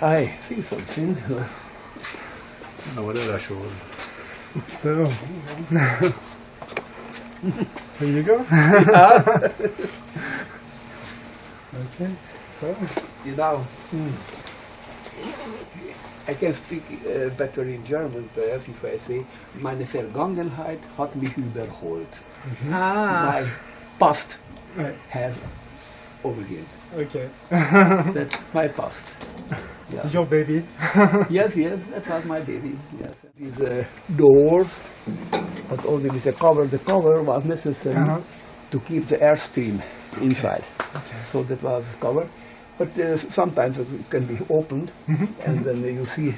Aha. I see something. Na, what did I show you? So. Here you go. okay. So. You know, I can speak uh, better in German perhaps if I say, meine Vergangenheit hat mich überholt. Ah. My past Right. has overtaken. Okay. That's my past. Yeah. Your baby. yes, yes, that was my baby. Yes. This uh, door, but only with the cover. The cover was necessary Uh-huh. to keep the airstream inside. Okay. So that was covered. But uh, sometimes it can be opened, and then you see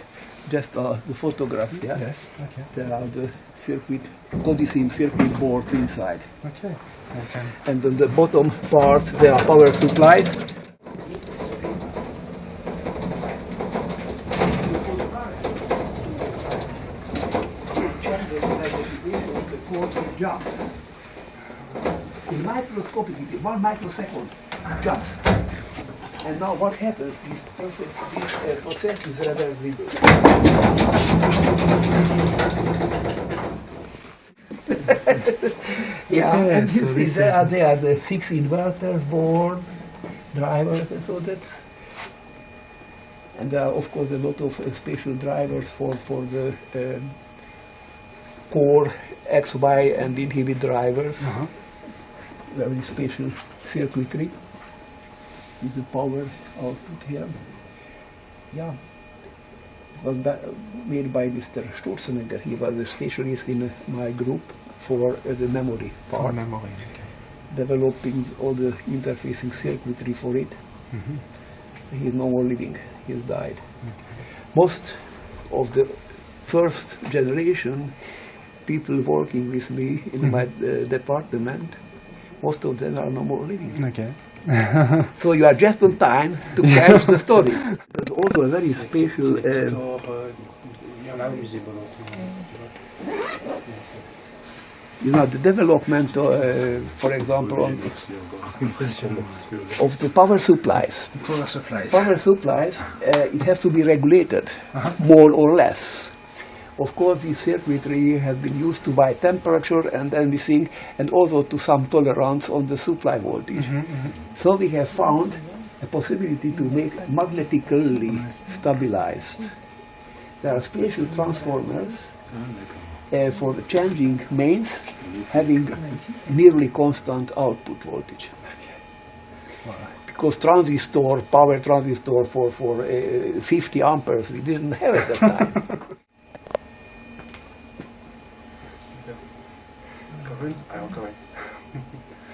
just uh, the photograph. Yeah? Yes. Okay. There are the circuit, Codicim circuit boards inside. Okay. Okay. And on the bottom part, there are power supplies. In microscopic, one microsecond jumps. And now what happens? This process, this uh, process is reversible. yeah, Okay, and so you see this there, is- there are the six inverters, board, drivers, and so that. And there are, of course, a lot of uh, special drivers for, for the um, core X, Y, and inhibit drivers. Uh-huh. Very special circuitry with the power output here. Yeah. It was made by Mr. Sturzenegger. He was a specialist in my group for uh, the memory For memory. Okay. developing all the interfacing circuitry for it. He is no more living. He has died. Most of the first generation people working with me in my uh, department, most of them are no more living. Okay. So you are just on time to catch the story. But also a very special. Uh, you know, the development, uh, for example, on, of the power supplies. Power supplies. Power supplies, uh, it has to be regulated, more or less. Of course, this circuitry has been used to by temperature and everything, and also to some tolerance on the supply voltage. So we have found a possibility to make magnetically stabilized. There are special transformers uh, for the changing mains having nearly constant output voltage. Because transistor, power transistor for, for uh, 50 amperes, we didn't have at that time. I don't go.